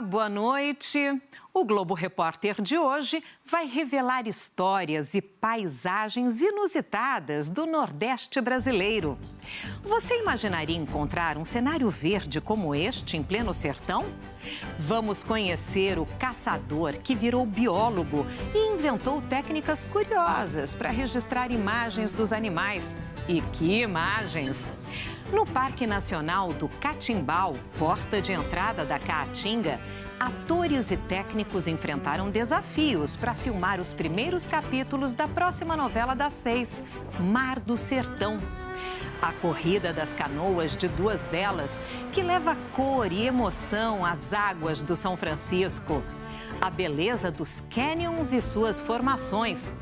Boa noite. O Globo Repórter de hoje vai revelar histórias e paisagens inusitadas do Nordeste brasileiro. Você imaginaria encontrar um cenário verde como este em pleno sertão? Vamos conhecer o caçador que virou biólogo e inventou técnicas curiosas para registrar imagens dos animais. E que imagens! No Parque Nacional do Catimbau, porta de entrada da Caatinga, atores e técnicos enfrentaram desafios para filmar os primeiros capítulos da próxima novela das seis, Mar do Sertão. A corrida das canoas de duas velas, que leva cor e emoção às águas do São Francisco. A beleza dos canyons e suas formações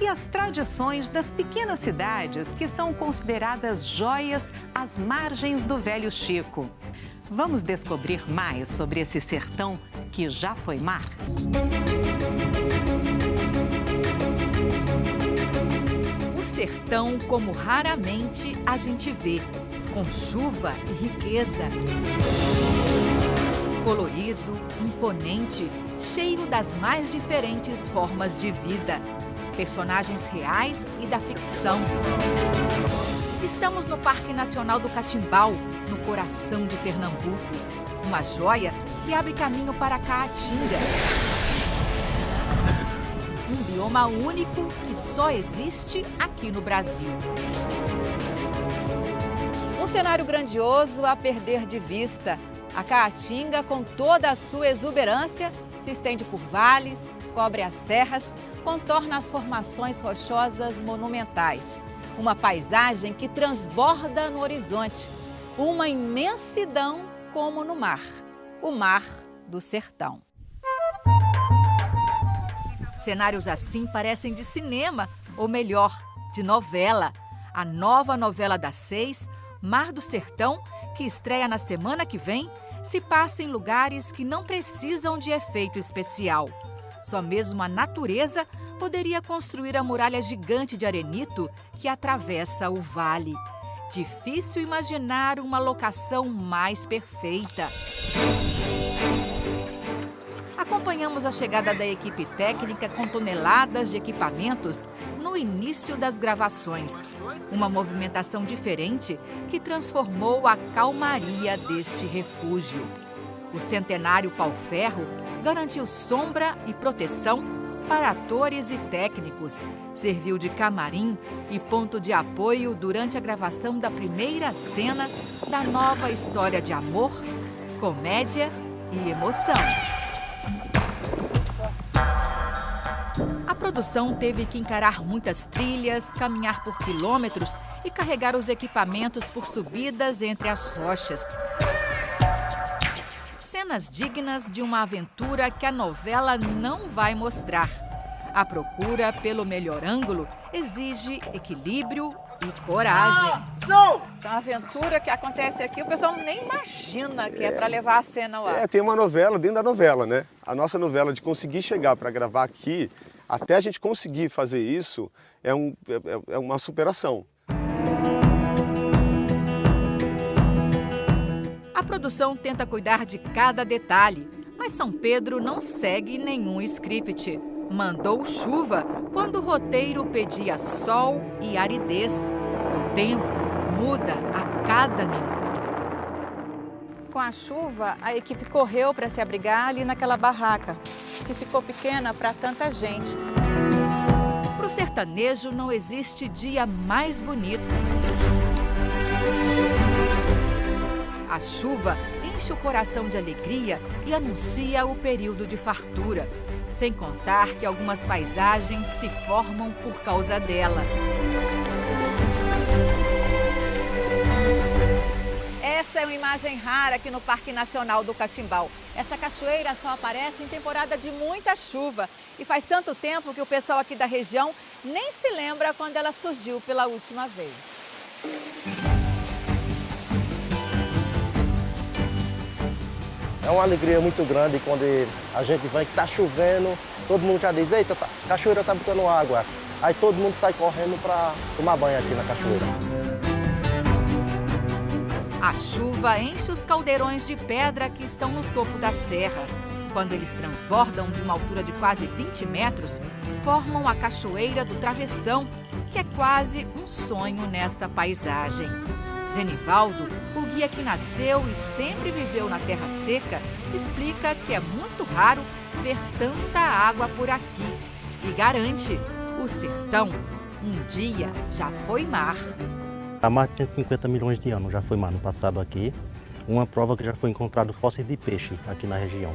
e as tradições das pequenas cidades que são consideradas joias às margens do Velho Chico. Vamos descobrir mais sobre esse sertão que já foi mar? O sertão como raramente a gente vê, com chuva e riqueza. Colorido, imponente, cheio das mais diferentes formas de vida personagens reais e da ficção. Estamos no Parque Nacional do Catimbau, no coração de Pernambuco. Uma joia que abre caminho para Caatinga. Um bioma único que só existe aqui no Brasil. Um cenário grandioso a perder de vista. A Caatinga, com toda a sua exuberância, se estende por vales, cobre as serras, contorna as formações rochosas monumentais. Uma paisagem que transborda no horizonte, uma imensidão como no mar, o mar do sertão. Cenários assim parecem de cinema, ou melhor, de novela. A nova novela das seis, Mar do Sertão, que estreia na semana que vem, se passa em lugares que não precisam de efeito especial. Só mesmo a natureza poderia construir a muralha gigante de arenito que atravessa o vale. Difícil imaginar uma locação mais perfeita. Acompanhamos a chegada da equipe técnica com toneladas de equipamentos no início das gravações. Uma movimentação diferente que transformou a calmaria deste refúgio. O centenário pau-ferro garantiu sombra e proteção para atores e técnicos. Serviu de camarim e ponto de apoio durante a gravação da primeira cena da nova história de amor, comédia e emoção. A produção teve que encarar muitas trilhas, caminhar por quilômetros e carregar os equipamentos por subidas entre as rochas cenas dignas de uma aventura que a novela não vai mostrar. A procura pelo melhor ângulo exige equilíbrio e coragem. Então, a aventura que acontece aqui, o pessoal nem imagina que é, é para levar a cena lá. É, tem uma novela dentro da novela, né? A nossa novela de conseguir chegar para gravar aqui, até a gente conseguir fazer isso, é, um, é, é uma superação. Produção tenta cuidar de cada detalhe, mas São Pedro não segue nenhum script. Mandou chuva quando o roteiro pedia sol e aridez. O tempo muda a cada minuto. Com a chuva, a equipe correu para se abrigar ali naquela barraca, que ficou pequena para tanta gente. Para o sertanejo não existe dia mais bonito. A chuva enche o coração de alegria e anuncia o período de fartura, sem contar que algumas paisagens se formam por causa dela. Essa é uma imagem rara aqui no Parque Nacional do Catimbau. Essa cachoeira só aparece em temporada de muita chuva e faz tanto tempo que o pessoal aqui da região nem se lembra quando ela surgiu pela última vez. Uma alegria muito grande quando a gente vem que está chovendo, todo mundo já diz, eita, tá, a cachoeira está botando água. Aí todo mundo sai correndo para tomar banho aqui na cachoeira. A chuva enche os caldeirões de pedra que estão no topo da serra. Quando eles transbordam de uma altura de quase 20 metros, formam a Cachoeira do Travessão, que é quase um sonho nesta paisagem. Genivaldo, o guia que nasceu e sempre viveu na terra seca, explica que é muito raro ver tanta água por aqui e garante: o sertão um dia já foi mar. Há mais de 150 milhões de anos já foi mar no passado aqui. Uma prova que já foi encontrado fósseis de peixe aqui na região.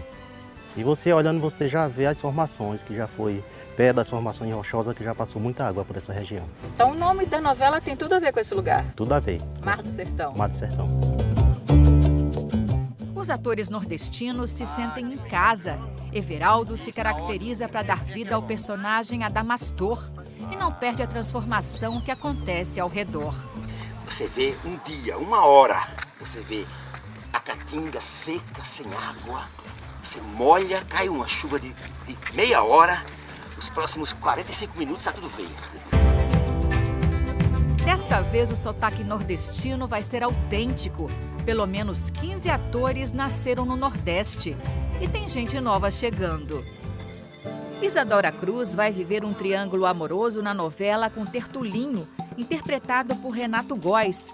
E você olhando, você já vê as formações que já foi pedras, formações rochosas que já passou muita água por essa região. Então o nome da novela tem tudo a ver com esse lugar? Tudo a ver. Mar do Sertão. Mar do Sertão. Os atores nordestinos se sentem em casa. Everaldo se caracteriza para dar vida ao personagem Adamastor e não perde a transformação que acontece ao redor. Você vê um dia, uma hora, você vê a caatinga seca, sem água, você molha, cai uma chuva de, de meia hora, os próximos 45 minutos está tudo verde. Desta vez o sotaque nordestino vai ser autêntico. Pelo menos 15 atores nasceram no Nordeste. E tem gente nova chegando. Isadora Cruz vai viver um triângulo amoroso na novela com Tertulinho, interpretado por Renato Góes.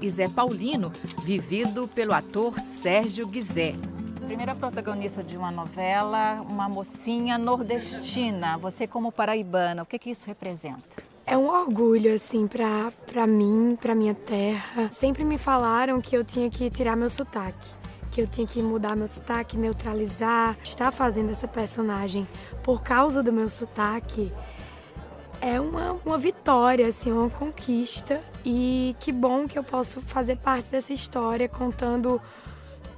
E Zé Paulino, vivido pelo ator Sérgio Guizé. Primeira protagonista de uma novela, uma mocinha nordestina. Você como paraibana, o que, que isso representa? É um orgulho, assim, pra, pra mim, pra minha terra. Sempre me falaram que eu tinha que tirar meu sotaque. Que eu tinha que mudar meu sotaque, neutralizar. Estar fazendo essa personagem por causa do meu sotaque é uma, uma vitória, assim, uma conquista. E que bom que eu posso fazer parte dessa história contando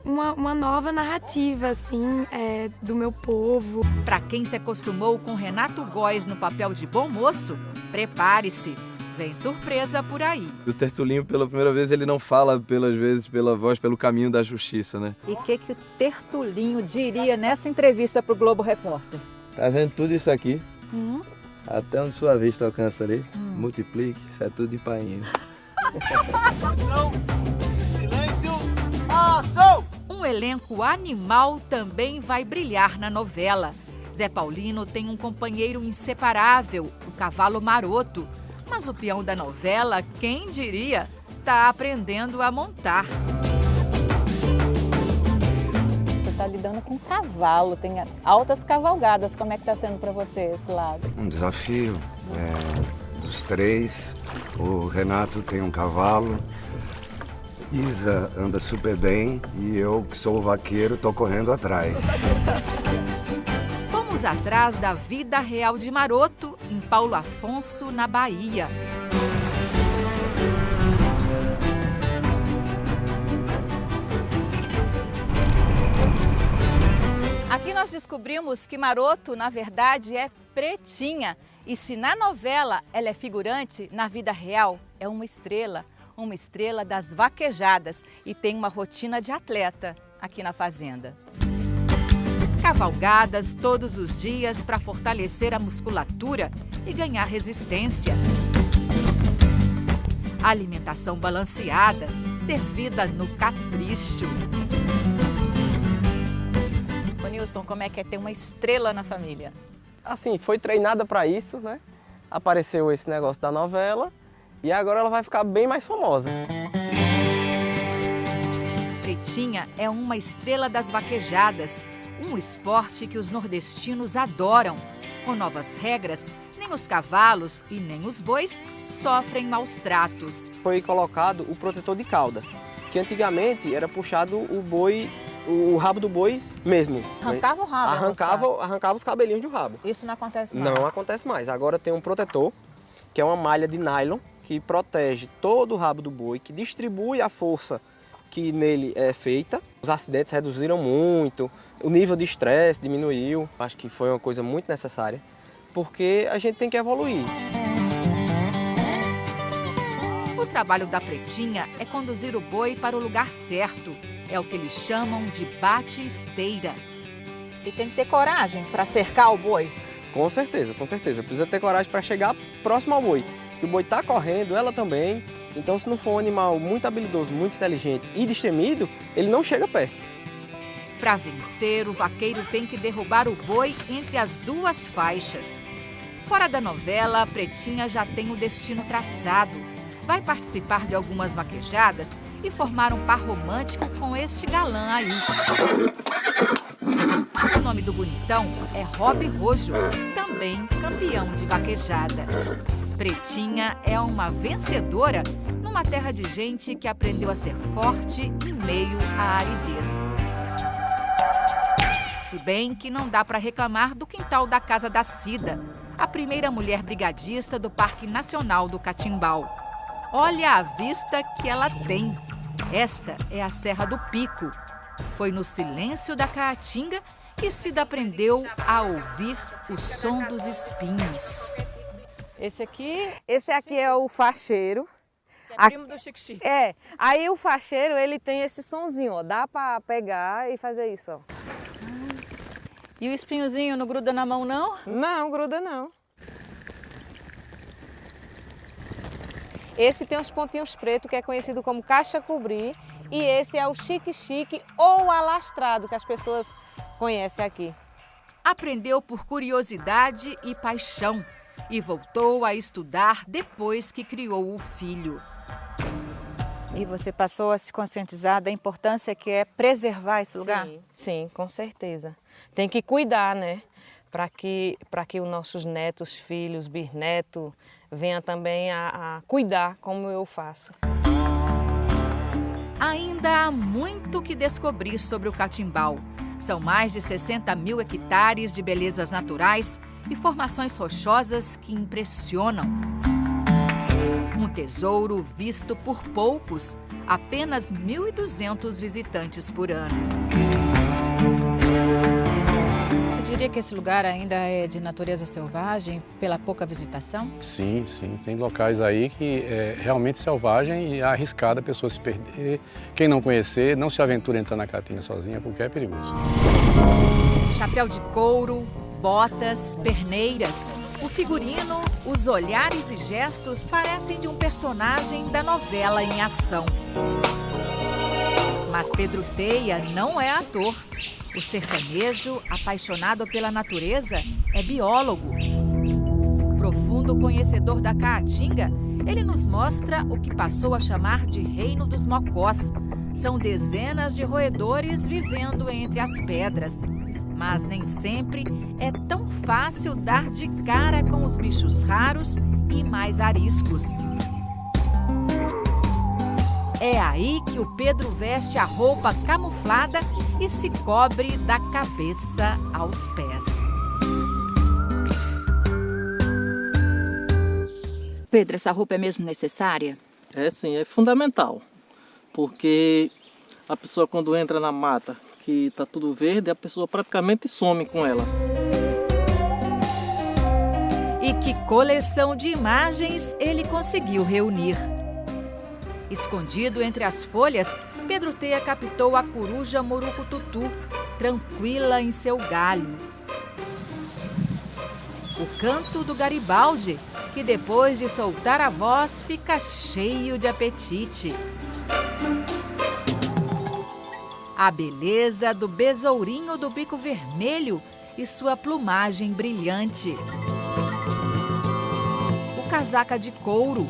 uma, uma nova narrativa, assim, é, do meu povo. Para quem se acostumou com Renato Góes no papel de bom moço, prepare-se. Vem surpresa por aí. O Tertulinho, pela primeira vez, ele não fala pelas vezes pela voz, pelo caminho da justiça, né? E o que, que o Tertulinho diria nessa entrevista para o Globo Repórter? Tá vendo tudo isso aqui? Hum? Até onde sua vista alcança ali, hum. multiplique, isso é tudo de painho. Silêncio, ação! Um elenco animal também vai brilhar na novela. Zé Paulino tem um companheiro inseparável, o cavalo maroto. Mas o peão da novela, quem diria, está aprendendo a montar. Você está lidando com cavalo, tem altas cavalgadas. Como é que está sendo para você esse lado? Um desafio. É, dos três, o Renato tem um cavalo, Isa anda super bem e eu, que sou vaqueiro, tô correndo atrás. Vamos atrás da vida real de Maroto, em Paulo Afonso, na Bahia. Aqui nós descobrimos que Maroto, na verdade, é pretinha. E se na novela ela é figurante, na vida real é uma estrela uma estrela das vaquejadas e tem uma rotina de atleta aqui na fazenda. Cavalgadas todos os dias para fortalecer a musculatura e ganhar resistência. Alimentação balanceada, servida no capricho. Ô Nilson, como é que é ter uma estrela na família? Assim, foi treinada para isso, né? Apareceu esse negócio da novela e agora ela vai ficar bem mais famosa. Pretinha é uma estrela das vaquejadas, um esporte que os nordestinos adoram. Com novas regras, nem os cavalos e nem os bois sofrem maus tratos. Foi colocado o protetor de cauda, que antigamente era puxado o boi o rabo do boi mesmo. Arrancava o rabo? Arrancava, arrancava os cabelinhos do rabo. Isso não acontece mais? Não acontece mais. Agora tem um protetor, que é uma malha de nylon, que protege todo o rabo do boi, que distribui a força que nele é feita. Os acidentes reduziram muito, o nível de estresse diminuiu. Acho que foi uma coisa muito necessária, porque a gente tem que evoluir. O trabalho da pretinha é conduzir o boi para o lugar certo. É o que eles chamam de bate-esteira. E tem que ter coragem para cercar o boi? Com certeza, com certeza. Precisa ter coragem para chegar próximo ao boi que o boi está correndo, ela também, Então, se não for um animal muito habilidoso, muito inteligente e destemido, ele não chega perto. Para vencer, o vaqueiro tem que derrubar o boi entre as duas faixas. Fora da novela, a Pretinha já tem o destino traçado. Vai participar de algumas vaquejadas e formar um par romântico com este galã aí. O nome do bonitão é Rob Rojo, também campeão de vaquejada. Pretinha é uma vencedora numa terra de gente que aprendeu a ser forte em meio à aridez. Se bem que não dá para reclamar do quintal da casa da Cida, a primeira mulher brigadista do Parque Nacional do Catimbau. Olha a vista que ela tem. Esta é a Serra do Pico. Foi no silêncio da Caatinga que Cida aprendeu a ouvir o som dos espinhos. Esse aqui, esse aqui é o facheiro. É primo do Chique Chique. É, aí o facheiro ele tem esse sonzinho, ó, dá para pegar e fazer isso, ó. E o espinhozinho não gruda na mão não? Não, gruda não. Esse tem os pontinhos pretos, que é conhecido como caixa cobrir, e esse é o chique-chique ou alastrado, que as pessoas conhecem aqui. Aprendeu por curiosidade e paixão e voltou a estudar depois que criou o filho. E você passou a se conscientizar da importância que é preservar esse lugar? Sim, sim, com certeza. Tem que cuidar, né? Para que, que os nossos netos, filhos, bisnetos venham também a, a cuidar como eu faço. Ainda há muito que descobrir sobre o Catimbau. São mais de 60 mil hectares de belezas naturais e formações rochosas que impressionam. Um tesouro visto por poucos, apenas 1.200 visitantes por ano. Diria que esse lugar ainda é de natureza selvagem pela pouca visitação? Sim, sim. Tem locais aí que é realmente selvagem e é arriscado a pessoa se perder. Quem não conhecer, não se aventura a entrar na Caatinga sozinha porque é perigoso. Chapéu de couro, botas, perneiras. O figurino, os olhares e gestos parecem de um personagem da novela em ação. Mas Pedro Teia não é ator. O sertanejo, apaixonado pela natureza, é biólogo. Profundo conhecedor da Caatinga, ele nos mostra o que passou a chamar de Reino dos Mocós. São dezenas de roedores vivendo entre as pedras. Mas nem sempre é tão fácil dar de cara com os bichos raros e mais ariscos. É aí que o Pedro veste a roupa camuflada e se cobre da cabeça aos pés. Pedro, essa roupa é mesmo necessária? É sim, é fundamental. Porque a pessoa quando entra na mata que está tudo verde, a pessoa praticamente some com ela. E que coleção de imagens ele conseguiu reunir. Escondido entre as folhas, Pedro Teia captou a coruja morucututu, tranquila em seu galho. O canto do Garibaldi, que depois de soltar a voz fica cheio de apetite a beleza do besourinho do bico vermelho e sua plumagem brilhante. O casaca de couro.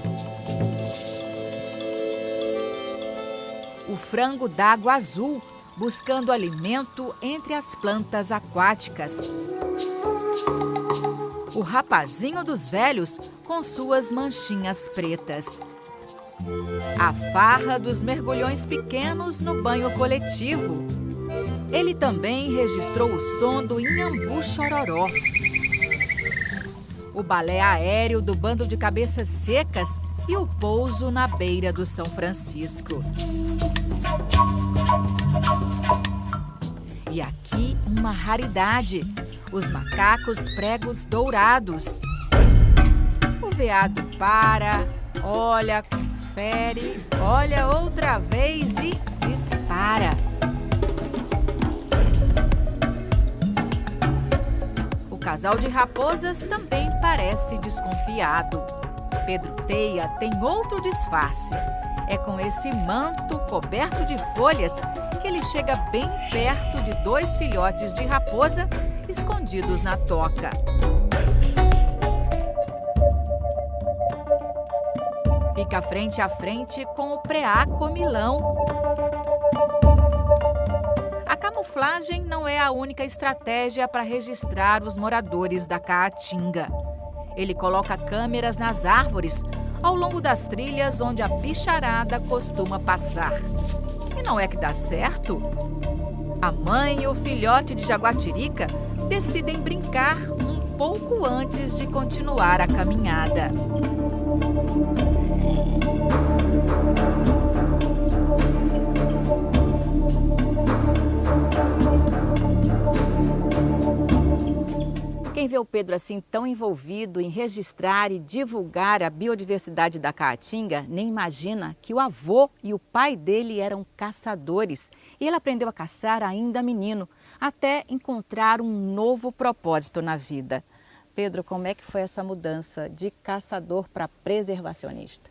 O frango d'água azul, buscando alimento entre as plantas aquáticas. O rapazinho dos velhos com suas manchinhas pretas. A farra dos mergulhões pequenos no banho coletivo. Ele também registrou o som do Inhambu Chororó. O balé aéreo do bando de cabeças secas e o pouso na beira do São Francisco. Uma raridade, os macacos pregos dourados. O veado para, olha, confere, olha outra vez e dispara. O casal de raposas também parece desconfiado. Pedro Teia tem outro disfarce. É com esse manto coberto de folhas chega bem perto de dois filhotes de raposa escondidos na toca. Fica frente a frente com o preá comilão. A camuflagem não é a única estratégia para registrar os moradores da Caatinga. Ele coloca câmeras nas árvores ao longo das trilhas onde a bicharada costuma passar. E não é que dá certo? A mãe e o filhote de jaguatirica decidem brincar um pouco antes de continuar a caminhada. Quem vê o Pedro assim tão envolvido em registrar e divulgar a biodiversidade da Caatinga, nem imagina que o avô e o pai dele eram caçadores. E ele aprendeu a caçar ainda menino, até encontrar um novo propósito na vida. Pedro, como é que foi essa mudança de caçador para preservacionista?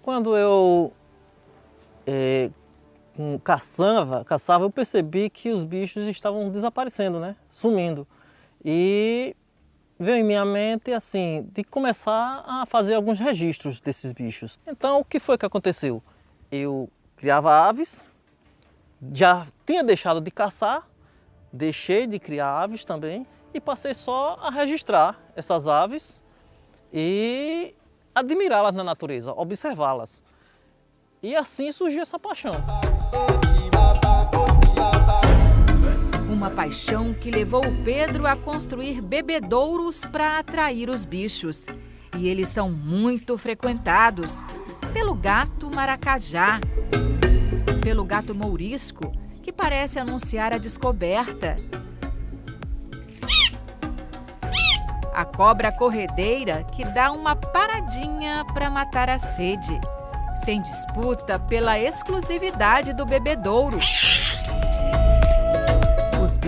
Quando eu é, caçava, caçava, eu percebi que os bichos estavam desaparecendo, né? Sumindo. E veio em minha mente assim de começar a fazer alguns registros desses bichos. Então o que foi que aconteceu? Eu criava aves, já tinha deixado de caçar, deixei de criar aves também e passei só a registrar essas aves e admirá-las na natureza, observá-las. E assim surgiu essa paixão. Uma paixão que levou o Pedro a construir bebedouros para atrair os bichos. E eles são muito frequentados pelo gato maracajá, pelo gato mourisco, que parece anunciar a descoberta, a cobra corredeira, que dá uma paradinha para matar a sede. Tem disputa pela exclusividade do bebedouro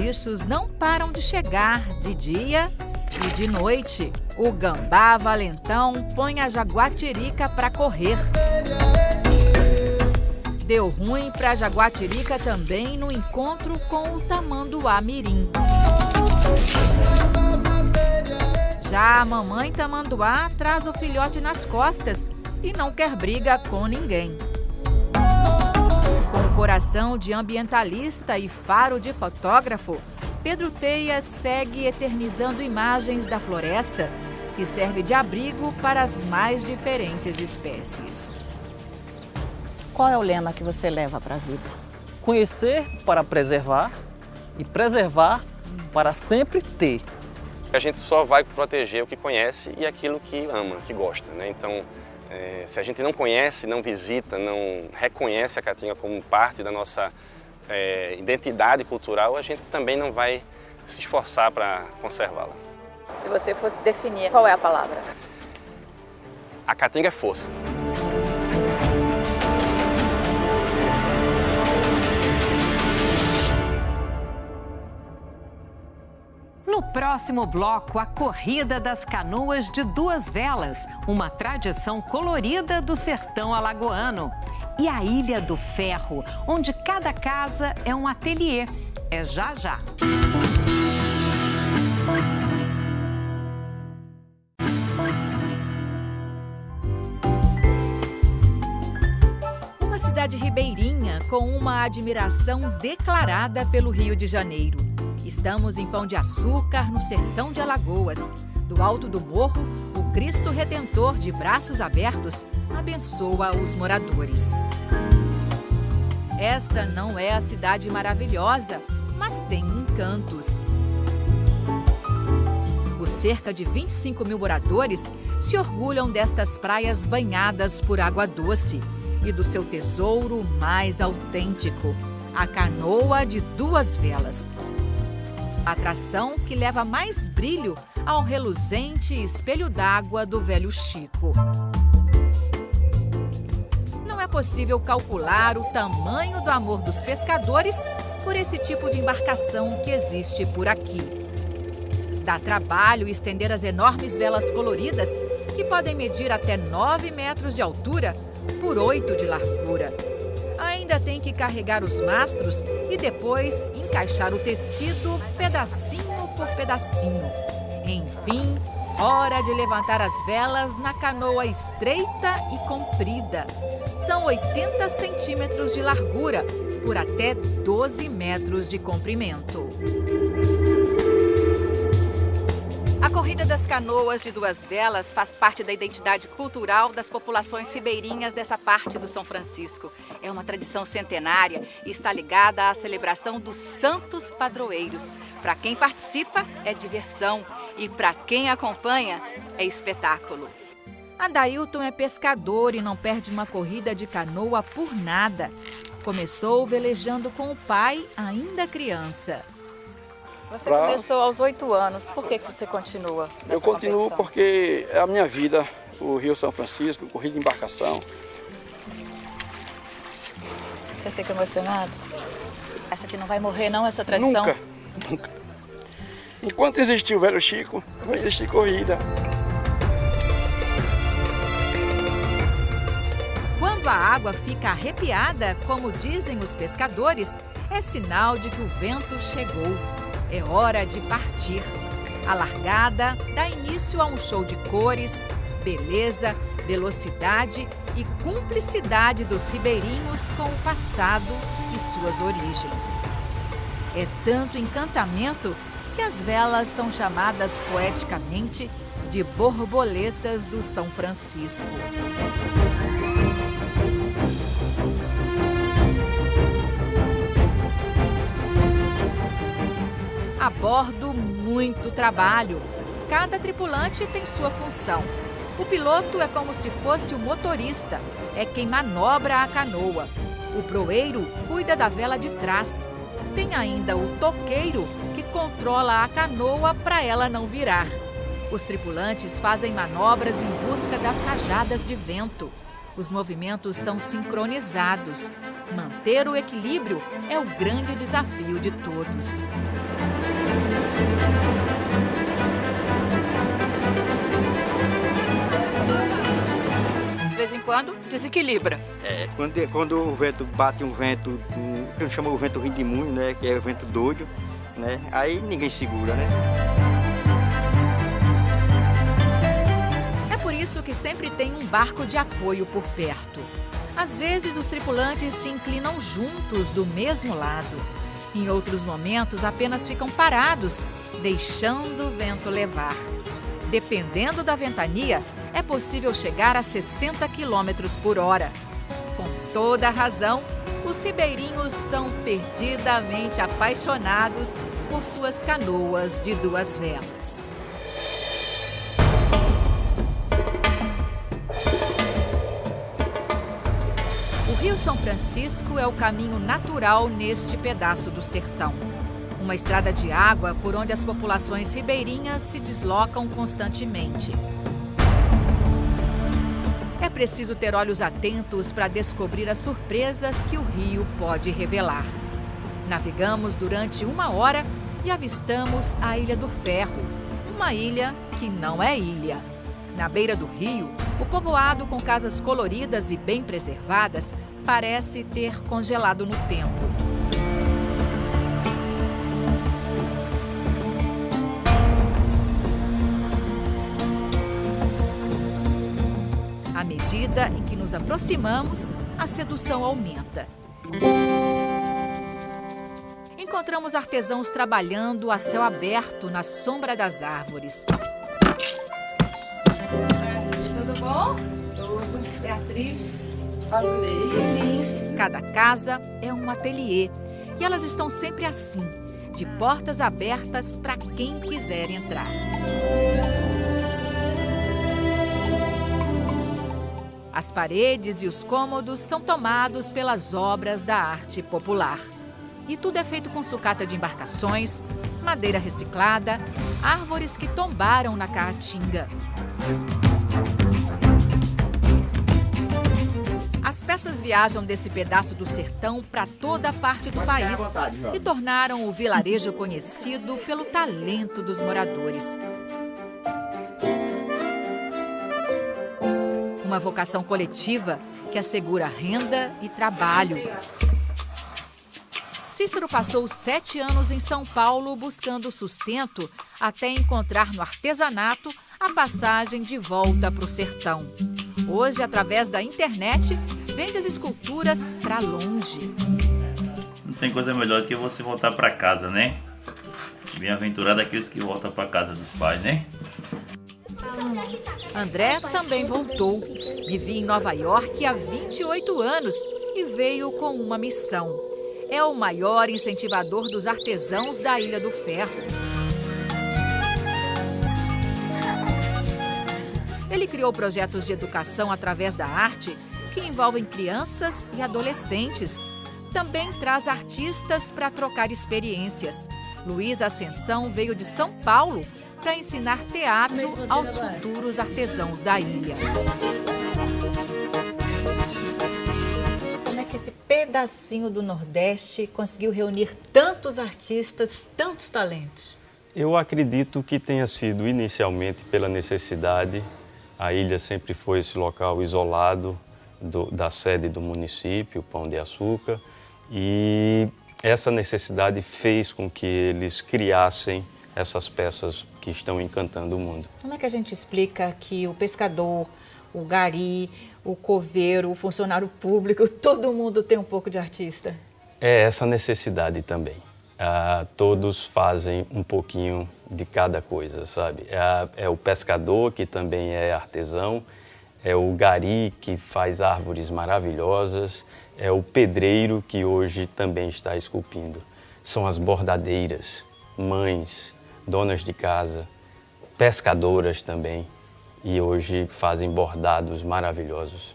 bichos não param de chegar de dia e de noite. O gambá valentão põe a jaguatirica para correr. Deu ruim para a jaguatirica também no encontro com o tamanduá mirim. Já a mamãe tamanduá traz o filhote nas costas e não quer briga com ninguém. Coração de ambientalista e faro de fotógrafo, Pedro Teia segue eternizando imagens da floresta que serve de abrigo para as mais diferentes espécies. Qual é o lema que você leva para a vida? Conhecer para preservar e preservar para sempre ter. A gente só vai proteger o que conhece e aquilo que ama, que gosta. Né? Então, é, se a gente não conhece, não visita, não reconhece a Caatinga como parte da nossa é, identidade cultural, a gente também não vai se esforçar para conservá-la. Se você fosse definir, qual é a palavra? A Caatinga é força. No próximo bloco, a Corrida das Canoas de Duas Velas, uma tradição colorida do sertão alagoano. E a Ilha do Ferro, onde cada casa é um ateliê. É já já. Uma cidade ribeirinha com uma admiração declarada pelo Rio de Janeiro. Estamos em Pão de Açúcar, no sertão de Alagoas. Do alto do morro, o Cristo Redentor de braços abertos abençoa os moradores. Esta não é a cidade maravilhosa, mas tem encantos. Os cerca de 25 mil moradores se orgulham destas praias banhadas por água doce e do seu tesouro mais autêntico, a canoa de duas velas, atração que leva mais brilho ao reluzente espelho d'água do velho Chico. Não é possível calcular o tamanho do amor dos pescadores por esse tipo de embarcação que existe por aqui. Dá trabalho estender as enormes velas coloridas que podem medir até 9 metros de altura por 8 de largura. Ainda tem que carregar os mastros e depois encaixar o tecido pedacinho por pedacinho. Enfim, hora de levantar as velas na canoa estreita e comprida. São 80 centímetros de largura por até 12 metros de comprimento. A Corrida das Canoas de Duas Velas faz parte da identidade cultural das populações ribeirinhas dessa parte do São Francisco. É uma tradição centenária e está ligada à celebração dos santos padroeiros. Para quem participa, é diversão e para quem acompanha, é espetáculo. Adailton é pescador e não perde uma corrida de canoa por nada. Começou velejando com o pai ainda criança. Você pra... começou aos oito anos, por que, que você continua? Eu continuo competição? porque é a minha vida, o Rio São Francisco, corrida de embarcação. Você fica emocionado? Acha que não vai morrer não essa tradição? Nunca, nunca. Enquanto existir o velho Chico, vai existir corrida. Quando a água fica arrepiada, como dizem os pescadores, é sinal de que o vento chegou. É hora de partir. A largada dá início a um show de cores, beleza, velocidade e cumplicidade dos ribeirinhos com o passado e suas origens. É tanto encantamento que as velas são chamadas poeticamente de borboletas do São Francisco. A bordo, muito trabalho. Cada tripulante tem sua função. O piloto é como se fosse o motorista, é quem manobra a canoa. O proeiro cuida da vela de trás. Tem ainda o toqueiro, que controla a canoa para ela não virar. Os tripulantes fazem manobras em busca das rajadas de vento. Os movimentos são sincronizados. Manter o equilíbrio é o grande desafio de todos. Quando, desequilibra. É, quando, quando o vento bate um vento, um, que chama o vento rindimunho, né, que é o vento doido, né, aí ninguém segura, né? É por isso que sempre tem um barco de apoio por perto. Às vezes, os tripulantes se inclinam juntos do mesmo lado. Em outros momentos, apenas ficam parados, deixando o vento levar. Dependendo da ventania, é possível chegar a 60 km por hora. Com toda razão, os ribeirinhos são perdidamente apaixonados por suas canoas de duas velas. Rio São Francisco é o caminho natural neste pedaço do sertão. Uma estrada de água por onde as populações ribeirinhas se deslocam constantemente. É preciso ter olhos atentos para descobrir as surpresas que o rio pode revelar. Navegamos durante uma hora e avistamos a Ilha do Ferro, uma ilha que não é ilha. Na beira do rio, o povoado com casas coloridas e bem preservadas parece ter congelado no tempo. Medida em que nos aproximamos, a sedução aumenta. Encontramos artesãos trabalhando a céu aberto na sombra das árvores. Tudo bom? Tudo. Beatriz. Cada casa é um ateliê e elas estão sempre assim, de portas abertas para quem quiser entrar. As paredes e os cômodos são tomados pelas obras da arte popular. E tudo é feito com sucata de embarcações, madeira reciclada, árvores que tombaram na caatinga. peças viajam desse pedaço do sertão para toda a parte do país e tornaram o vilarejo conhecido pelo talento dos moradores. Uma vocação coletiva que assegura renda e trabalho. Cícero passou sete anos em São Paulo buscando sustento até encontrar no artesanato a passagem de volta para o sertão. Hoje, através da internet, vende as esculturas para longe. Não tem coisa melhor do que você voltar para casa, né? Bem-aventurado aqueles que voltam para casa dos pais, né? André também voltou. Vivia em Nova York há 28 anos e veio com uma missão é o maior incentivador dos artesãos da Ilha do Ferro. Ele criou projetos de educação através da arte que envolvem crianças e adolescentes. Também traz artistas para trocar experiências. Luiz Ascensão veio de São Paulo para ensinar teatro aos futuros artesãos da ilha. esse pedacinho do Nordeste conseguiu reunir tantos artistas, tantos talentos? Eu acredito que tenha sido inicialmente pela necessidade. A ilha sempre foi esse local isolado do, da sede do município, Pão de Açúcar, e essa necessidade fez com que eles criassem essas peças que estão encantando o mundo. Como é que a gente explica que o pescador, o gari, o coveiro, o funcionário público, todo mundo tem um pouco de artista. É essa necessidade também. Ah, todos fazem um pouquinho de cada coisa, sabe? É, é, o pescador, que também é artesão, é o gari, que faz árvores maravilhosas, é o pedreiro, que hoje também está esculpindo. São as bordadeiras, mães, donas de casa, pescadoras também e hoje fazem bordados maravilhosos.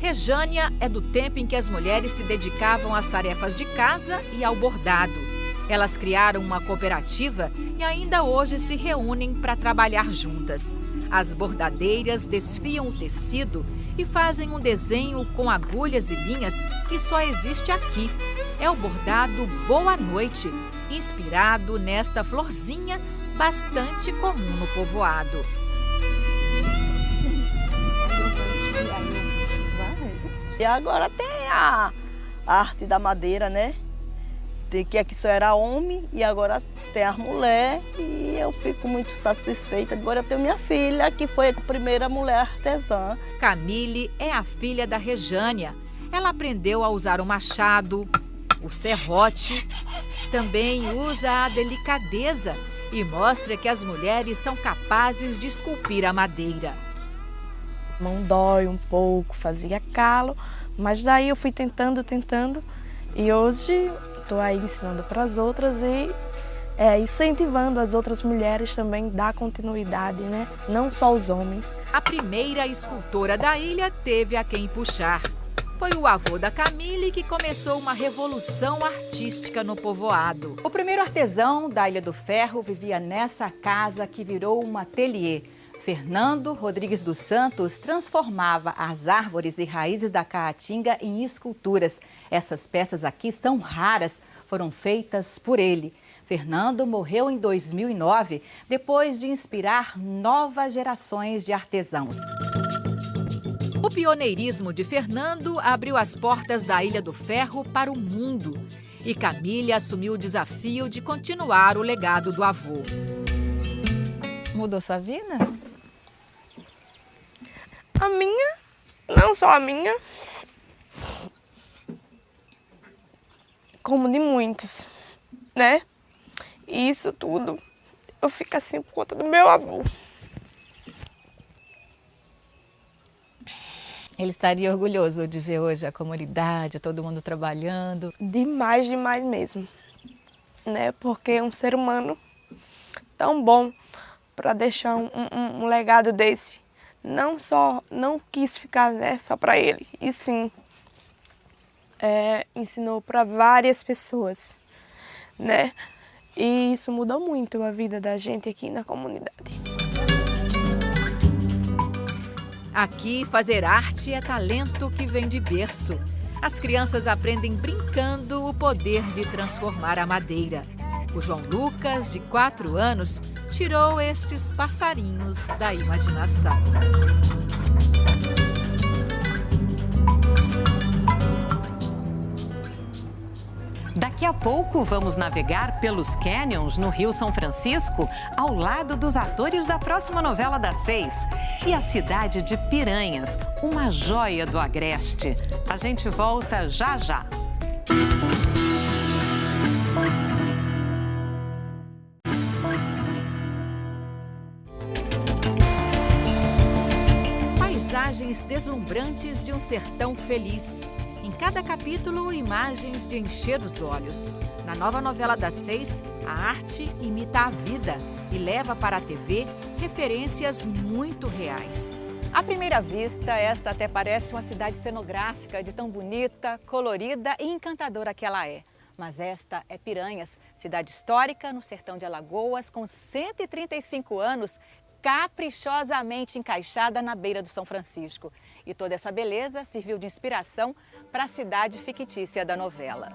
Rejânia é do tempo em que as mulheres se dedicavam às tarefas de casa e ao bordado. Elas criaram uma cooperativa e ainda hoje se reúnem para trabalhar juntas. As bordadeiras desfiam o tecido e fazem um desenho com agulhas e linhas que só existe aqui. É o bordado Boa Noite, inspirado nesta florzinha bastante comum no povoado. E agora tem a arte da madeira, né? Tem que aqui só era homem e agora tem as mulheres e eu fico muito satisfeita. Agora eu tenho minha filha, que foi a primeira mulher artesã. Camille é a filha da Rejânia. Ela aprendeu a usar o machado, o serrote, também usa a delicadeza e mostra que as mulheres são capazes de esculpir a madeira mão dói um pouco, fazia calo, mas daí eu fui tentando, tentando e hoje estou aí ensinando para as outras e é, incentivando as outras mulheres também dar continuidade, né? não só os homens. A primeira escultora da ilha teve a quem puxar. Foi o avô da Camille que começou uma revolução artística no povoado. O primeiro artesão da Ilha do Ferro vivia nessa casa que virou um ateliê. Fernando Rodrigues dos Santos transformava as árvores e raízes da caatinga em esculturas. Essas peças aqui são raras, foram feitas por ele. Fernando morreu em 2009, depois de inspirar novas gerações de artesãos. O pioneirismo de Fernando abriu as portas da Ilha do Ferro para o mundo. E Camille assumiu o desafio de continuar o legado do avô. Mudou sua vida? A minha, não só a minha, como de muitos, né? E isso tudo eu fico assim por conta do meu avô. Ele estaria orgulhoso de ver hoje a comunidade, todo mundo trabalhando? Demais, demais mesmo. Né? Porque um ser humano tão bom para deixar um, um, um legado desse não só não quis ficar né, só para ele, e sim é, ensinou para várias pessoas, né? E isso mudou muito a vida da gente aqui na comunidade. Aqui, fazer arte é talento que vem de berço. As crianças aprendem brincando o poder de transformar a madeira. O João Lucas, de 4 anos, tirou estes passarinhos da imaginação. Daqui a pouco vamos navegar pelos canyons no Rio São Francisco, ao lado dos atores da próxima novela das seis. E a cidade de Piranhas, uma joia do Agreste. A gente volta já já. Paisagens deslumbrantes de um sertão feliz. Em cada capítulo, imagens de encher os olhos. Na nova novela das seis, a arte imita a vida e leva para a TV referências muito reais. À primeira vista, esta até parece uma cidade cenográfica de tão bonita, colorida e encantadora que ela é. Mas esta é Piranhas, cidade histórica no sertão de Alagoas, com 135 anos, caprichosamente encaixada na beira do São Francisco. E toda essa beleza serviu de inspiração para a cidade fictícia da novela.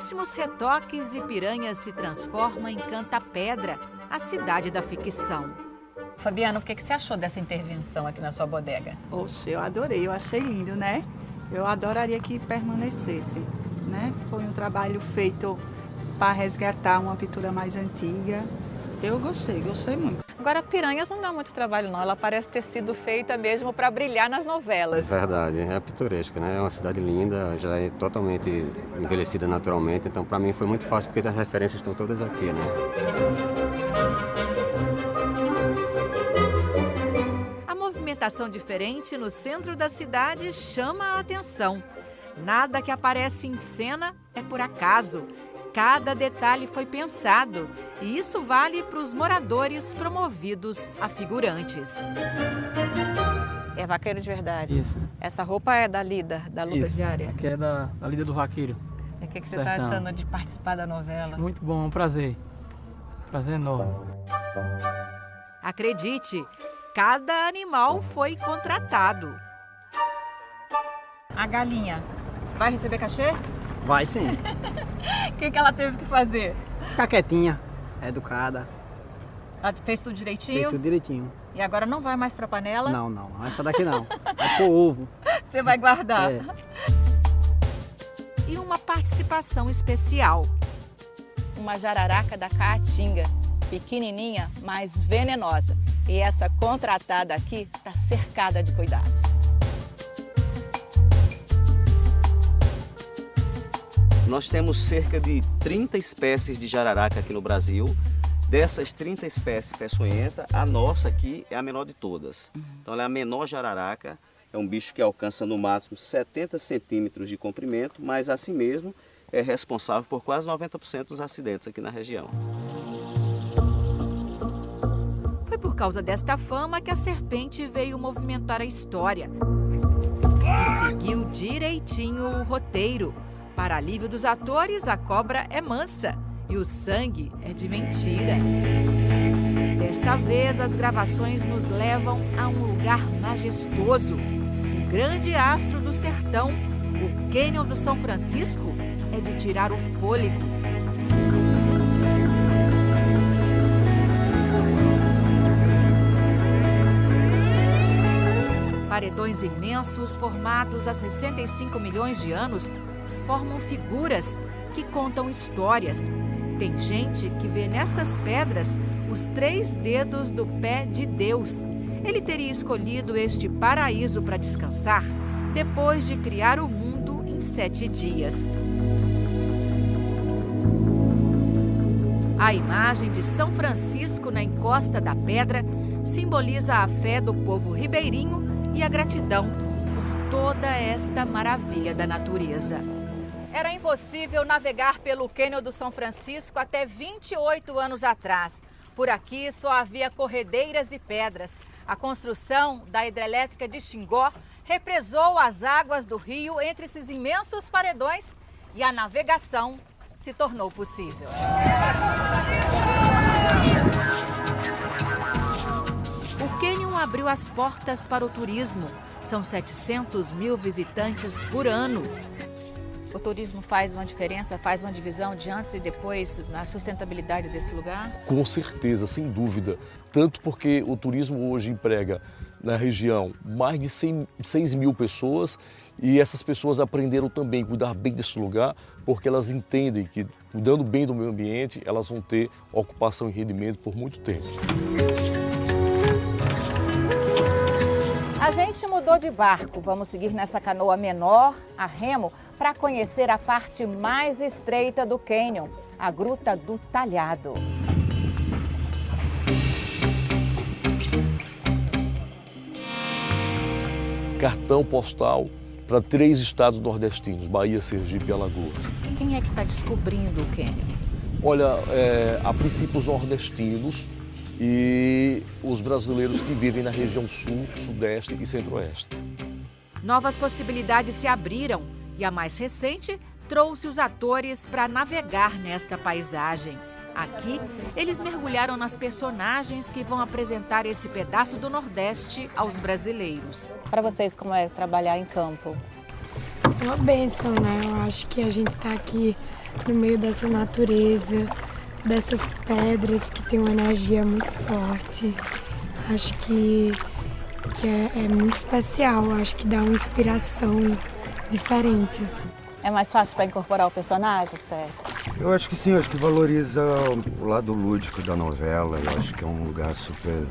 Pouquíssimos retoques e Piranhas se transforma em Canta Pedra, a cidade da ficção. Fabiana, o que você achou dessa intervenção aqui na sua bodega? Oxe, eu adorei, eu achei lindo, né? Eu adoraria que permanecesse, né? Foi um trabalho feito para resgatar uma pintura mais antiga. Eu gostei, gostei muito. Agora, Piranhas não dá muito trabalho, não. Ela parece ter sido feita mesmo para brilhar nas novelas. Verdade, é pitoresca, né? É uma cidade linda, já é totalmente envelhecida naturalmente, então para mim foi muito fácil porque as referências estão todas aqui, né? A movimentação diferente no centro da cidade chama a atenção. Nada que aparece em cena é por acaso. Cada detalhe foi pensado e isso vale para os moradores promovidos a figurantes. É vaqueiro de verdade? Isso. Essa roupa é da Lida, da luta Isso. diária? Aqui é da, da Lida do Vaqueiro. E o que, que você está achando de participar da novela? Muito bom, é um prazer. Prazer enorme. Acredite, cada animal foi contratado. A galinha vai receber cachê? Vai sim. O que, que ela teve que fazer? Ficar quietinha, educada, Ela fez tudo direitinho? feito tudo direitinho. E agora não vai mais para panela? Não, não, não. Essa daqui não. É pro ovo. Você vai guardar. É. E uma participação especial. Uma jararaca da caatinga, pequenininha, mas venenosa. E essa contratada aqui está cercada de cuidados. Nós temos cerca de 30 espécies de jararaca aqui no Brasil. Dessas 30 espécies peçonhenta, a nossa aqui é a menor de todas. Então ela é a menor jararaca, é um bicho que alcança no máximo 70 centímetros de comprimento, mas assim mesmo é responsável por quase 90% dos acidentes aqui na região. Foi por causa desta fama que a serpente veio movimentar a história. E seguiu direitinho o roteiro. Para alívio dos atores, a cobra é mansa e o sangue é de mentira. Desta vez, as gravações nos levam a um lugar majestoso. O grande astro do sertão, o Cânion do São Francisco, é de tirar o fôlego. Paredões imensos, formados há 65 milhões de anos, formam figuras que contam histórias. Tem gente que vê nessas pedras os três dedos do pé de Deus. Ele teria escolhido este paraíso para descansar depois de criar o mundo em sete dias. A imagem de São Francisco na encosta da pedra simboliza a fé do povo ribeirinho e a gratidão por toda esta maravilha da natureza. Era impossível navegar pelo Cânion do São Francisco até 28 anos atrás. Por aqui só havia corredeiras e pedras. A construção da hidrelétrica de Xingó represou as águas do rio entre esses imensos paredões e a navegação se tornou possível. O Cânion abriu as portas para o turismo. São 700 mil visitantes por ano. O turismo faz uma diferença, faz uma divisão de antes e depois na sustentabilidade desse lugar? Com certeza, sem dúvida. Tanto porque o turismo hoje emprega na região mais de 100, 6 mil pessoas e essas pessoas aprenderam também a cuidar bem desse lugar porque elas entendem que cuidando bem do meio ambiente elas vão ter ocupação e rendimento por muito tempo. A gente mudou de barco. Vamos seguir nessa canoa menor, a remo, para conhecer a parte mais estreita do cânion, a Gruta do Talhado. Cartão postal para três estados nordestinos, Bahia, Sergipe e Alagoas. Quem é que está descobrindo o cânion? Olha, é, a princípio os nordestinos e os brasileiros que vivem na região sul, sudeste e centro-oeste. Novas possibilidades se abriram e a mais recente trouxe os atores para navegar nesta paisagem. Aqui, eles mergulharam nas personagens que vão apresentar esse pedaço do Nordeste aos brasileiros. Para vocês, como é trabalhar em campo? É uma benção, né? Eu acho que a gente está aqui no meio dessa natureza, dessas pedras que tem uma energia muito forte. Acho que, que é, é muito especial, acho que dá uma inspiração diferente. Assim. É mais fácil para incorporar o personagem, Sérgio? Eu acho que sim, acho que valoriza o lado lúdico da novela. Eu acho que é um lugar super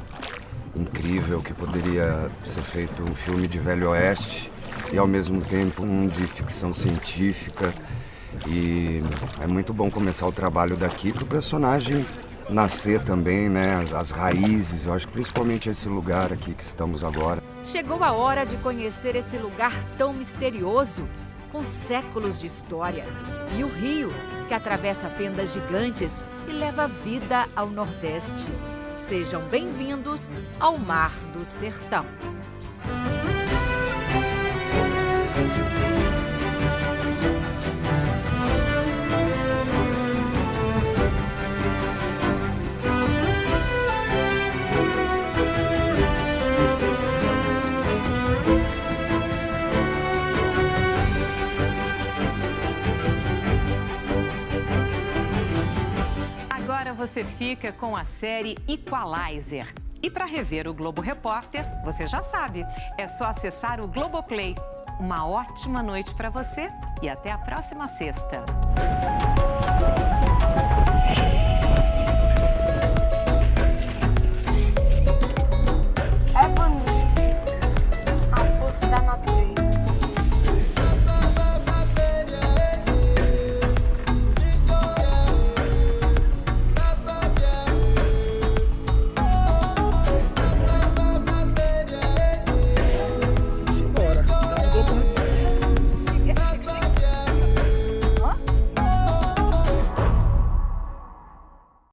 incrível que poderia ser feito um filme de velho oeste e ao mesmo tempo um de ficção científica. E é muito bom começar o trabalho daqui para o personagem nascer também, né? As, as, raízes, eu acho que principalmente esse lugar aqui que estamos agora. Chegou a hora de conhecer esse lugar tão misterioso, com séculos de história. E o rio, que atravessa fendas gigantes e leva vida ao Nordeste. Sejam bem-vindos ao Mar do Sertão. Você fica com a série Equalizer. E para rever o Globo Repórter, você já sabe, é só acessar o Globoplay. Uma ótima noite para você e até a próxima sexta.